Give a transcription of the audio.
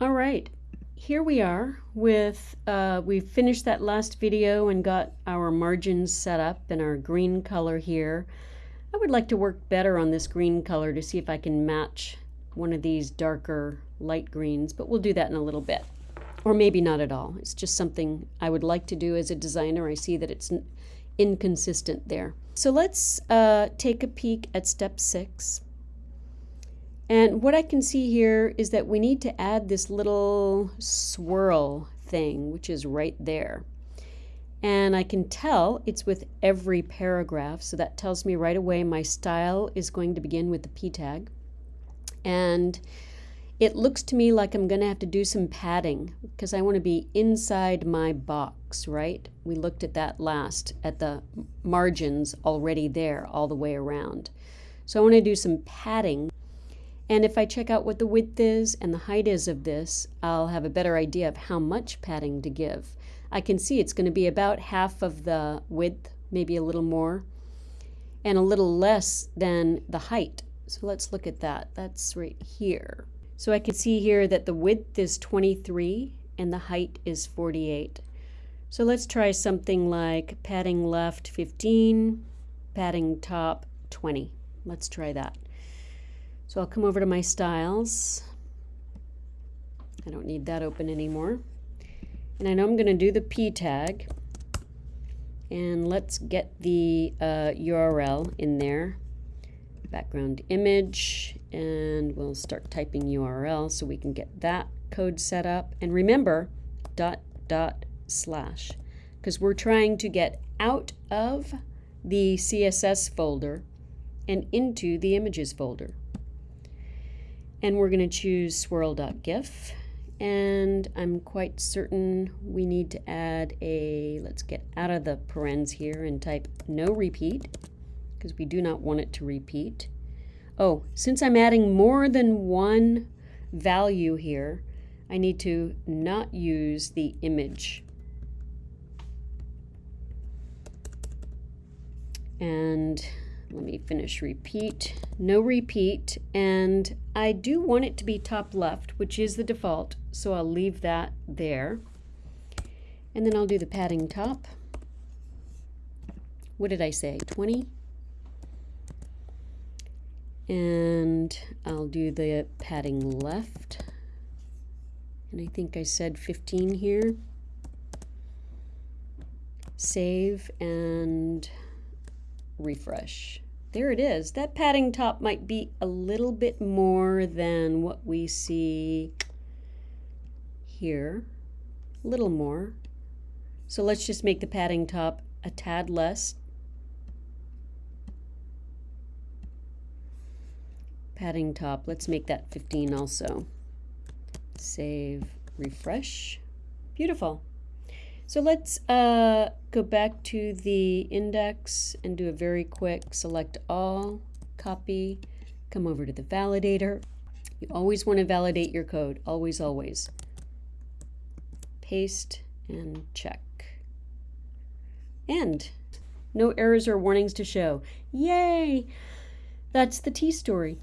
All right, here we are with, uh, we finished that last video and got our margins set up and our green color here. I would like to work better on this green color to see if I can match one of these darker light greens, but we'll do that in a little bit. Or maybe not at all. It's just something I would like to do as a designer. I see that it's inconsistent there. So let's uh, take a peek at step six. And what I can see here is that we need to add this little swirl thing, which is right there. And I can tell it's with every paragraph, so that tells me right away my style is going to begin with the P tag. And it looks to me like I'm going to have to do some padding because I want to be inside my box, right? We looked at that last, at the margins already there all the way around. So I want to do some padding and if I check out what the width is and the height is of this, I'll have a better idea of how much padding to give. I can see it's going to be about half of the width, maybe a little more, and a little less than the height. So let's look at that. That's right here. So I can see here that the width is 23 and the height is 48. So let's try something like padding left 15, padding top 20. Let's try that. So I'll come over to my styles. I don't need that open anymore. And I know I'm going to do the P tag. And let's get the uh, URL in there. Background image. And we'll start typing URL so we can get that code set up. And remember, dot, dot, slash. Because we're trying to get out of the CSS folder and into the images folder and we're going to choose swirl.gif and I'm quite certain we need to add a, let's get out of the parens here and type no repeat because we do not want it to repeat. Oh, since I'm adding more than one value here, I need to not use the image. And let me finish repeat, no repeat, and I do want it to be top left, which is the default, so I'll leave that there. And then I'll do the padding top. What did I say, 20? And I'll do the padding left. And I think I said 15 here. Save and refresh. There it is. That padding top might be a little bit more than what we see here. A little more. So let's just make the padding top a tad less. Padding top, let's make that 15 also. Save, refresh. Beautiful. So let's uh, go back to the index and do a very quick select all, copy, come over to the validator. You always want to validate your code, always, always. Paste and check. And no errors or warnings to show. Yay! That's the T story.